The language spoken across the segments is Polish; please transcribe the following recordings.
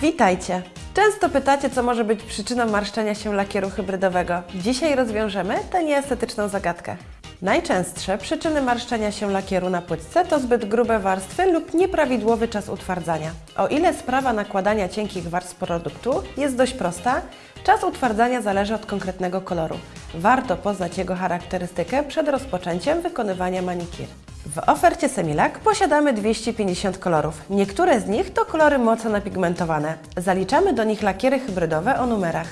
Witajcie! Często pytacie, co może być przyczyną marszczenia się lakieru hybrydowego. Dzisiaj rozwiążemy tę nieestetyczną zagadkę. Najczęstsze przyczyny marszczenia się lakieru na płytce to zbyt grube warstwy lub nieprawidłowy czas utwardzania. O ile sprawa nakładania cienkich warstw produktu jest dość prosta, czas utwardzania zależy od konkretnego koloru. Warto poznać jego charakterystykę przed rozpoczęciem wykonywania manikir. W ofercie Semilak posiadamy 250 kolorów. Niektóre z nich to kolory mocno napigmentowane. Zaliczamy do nich lakiery hybrydowe o numerach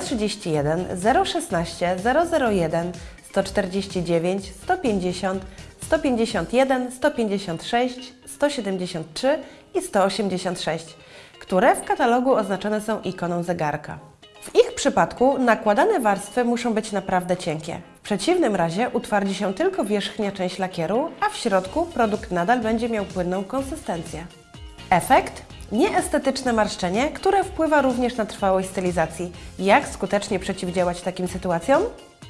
031, 016, 001, 149, 150, 151, 156, 173 i 186, które w katalogu oznaczone są ikoną zegarka. W ich przypadku nakładane warstwy muszą być naprawdę cienkie. Przeciwnym razie utwardzi się tylko wierzchnia część lakieru, a w środku produkt nadal będzie miał płynną konsystencję. Efekt? Nieestetyczne marszczenie, które wpływa również na trwałość stylizacji. Jak skutecznie przeciwdziałać takim sytuacjom?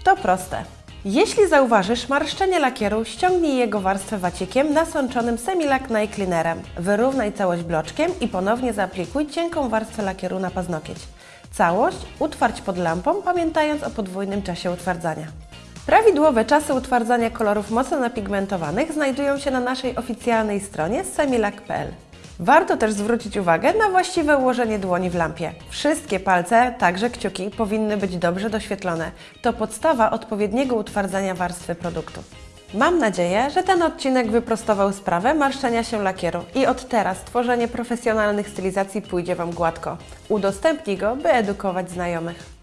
To proste. Jeśli zauważysz marszczenie lakieru, ściągnij jego warstwę wacikiem nasączonym Semilac Nail Cleanerem. Wyrównaj całość bloczkiem i ponownie zaaplikuj cienką warstwę lakieru na paznokieć. Całość utwardź pod lampą, pamiętając o podwójnym czasie utwardzania. Prawidłowe czasy utwardzania kolorów mocno napigmentowanych znajdują się na naszej oficjalnej stronie semilac.pl. Warto też zwrócić uwagę na właściwe ułożenie dłoni w lampie. Wszystkie palce, także kciuki, powinny być dobrze doświetlone. To podstawa odpowiedniego utwardzania warstwy produktu. Mam nadzieję, że ten odcinek wyprostował sprawę marszczenia się lakieru i od teraz tworzenie profesjonalnych stylizacji pójdzie Wam gładko. Udostępnij go, by edukować znajomych.